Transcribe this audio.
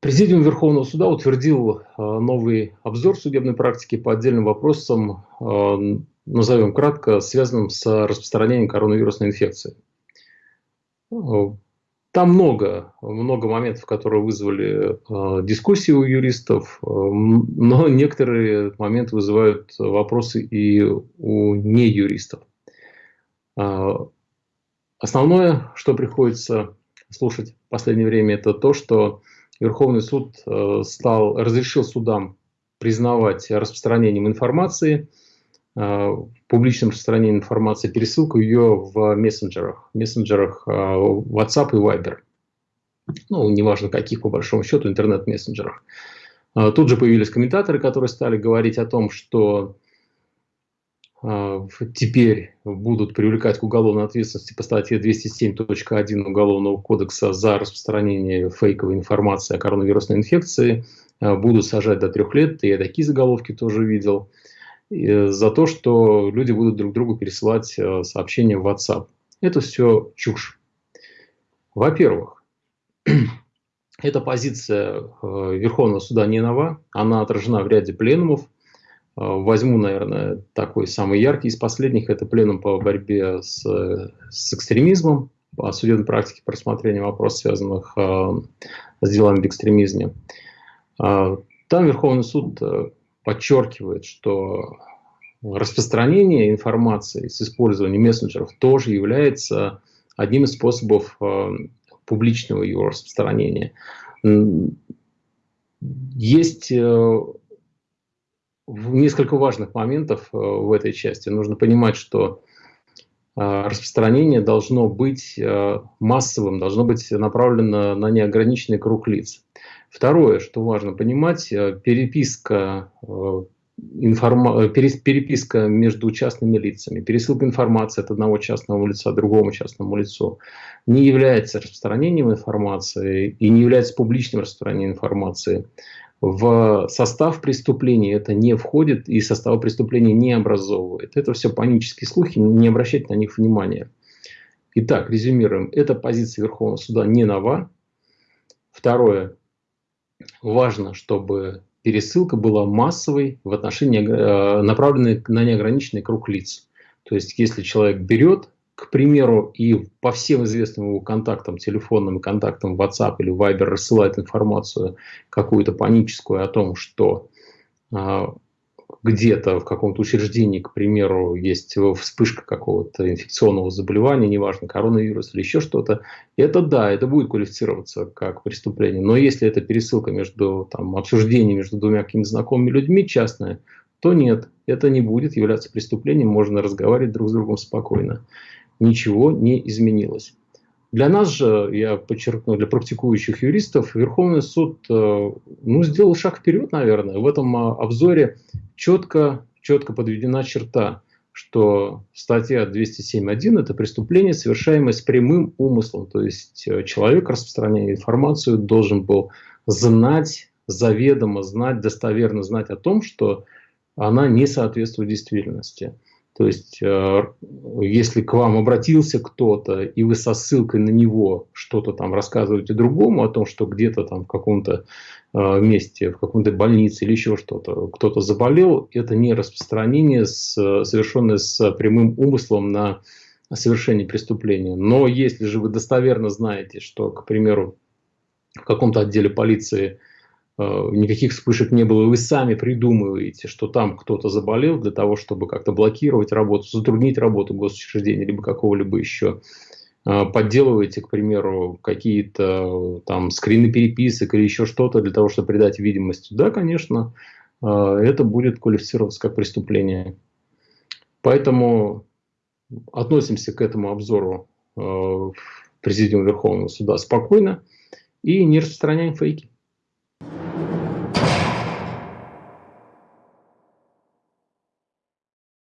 Президиум Верховного суда утвердил новый обзор судебной практики по отдельным вопросам, назовем кратко, связанным с распространением коронавирусной инфекции. Там много, много моментов, которые вызвали э, дискуссии у юристов, э, но некоторые моменты вызывают вопросы и у неюристов. Э, основное, что приходится слушать в последнее время, это то, что Верховный суд э, стал, разрешил судам признавать распространением информации – Э, публичном распространении информации, пересылку ее в мессенджерах, мессенджерах э, WhatsApp и Viber. Ну, неважно каких, по большому счету, интернет-мессенджерах. Тут же появились комментаторы, которые стали говорить о том, что теперь будут привлекать к уголовной ответственности по статье 207.1 Уголовного кодекса за распространение фейковой информации о коронавирусной инфекции, будут сажать до трех лет, я такие заголовки тоже видел. За то, что люди будут друг другу пересылать э, сообщения в WhatsApp. Это все чушь. Во-первых, эта позиция Верховного суда не нова, она отражена в ряде пленумов. Возьму, наверное, такой самый яркий из последних, это пленум по борьбе с, с экстремизмом, по судебной практике по рассмотрению вопросов, связанных с делами в экстремизме. Там Верховный суд подчеркивает, что распространение информации с использованием мессенджеров тоже является одним из способов э, публичного ее распространения. Есть э, несколько важных моментов э, в этой части. Нужно понимать, что распространение должно быть массовым, должно быть направлено на неограниченный круг лиц. Второе, что важно понимать, э, переписка, э, информа... Э, переписка между частными лицами, пересылка информации от одного частного лица к другому частному лицу не является распространением информации и не является публичным распространением информации. В состав преступления это не входит и состав преступления не образовывает. Это все панические слухи, не обращайте на них внимания. Итак, резюмируем. Эта позиция Верховного суда не нова. Второе важно, чтобы пересылка была массовой в отношении, э, направленной на неограниченный круг лиц. То есть, если человек берет, к примеру, и по всем известным его контактам, телефонным контактам WhatsApp или Viber рассылает информацию какую-то паническую о том, что а, где-то в каком-то учреждении, к примеру, есть вспышка какого-то инфекционного заболевания, неважно, коронавирус или еще что-то, это да, это будет квалифицироваться как преступление. Но если это пересылка между, там, обсуждение между двумя какими-то знакомыми людьми частное, то нет, это не будет являться преступлением, можно разговаривать друг с другом спокойно. Ничего не изменилось. Для нас же, я подчеркну, для практикующих юристов, Верховный суд э, ну, сделал шаг вперед, наверное. В этом а, обзоре четко, четко подведена черта, что статья 207.1 – это преступление, совершаемое с прямым умыслом. То есть э, человек, распространяя информацию, должен был знать, заведомо знать, достоверно знать о том, что она не соответствует действительности. То есть, э, если к вам обратился кто-то, и вы со ссылкой на него что-то там рассказываете другому о том, что где-то там в каком-то э, месте, в какой-то больнице или еще что-то, кто-то заболел, это не распространение, совершенное с прямым умыслом на совершение преступления. Но если же вы достоверно знаете, что, к примеру, в каком-то отделе полиции никаких вспышек не было, вы сами придумываете, что там кто-то заболел для того, чтобы как-то блокировать работу, затруднить работу госучреждения, либо какого-либо еще, э, подделываете, к примеру, какие-то там скрины переписок или еще что-то для того, чтобы придать видимость, да, конечно, э, это будет квалифицироваться как преступление. Поэтому относимся к этому обзору в Президиум Верховного Суда спокойно и не распространяем фейки.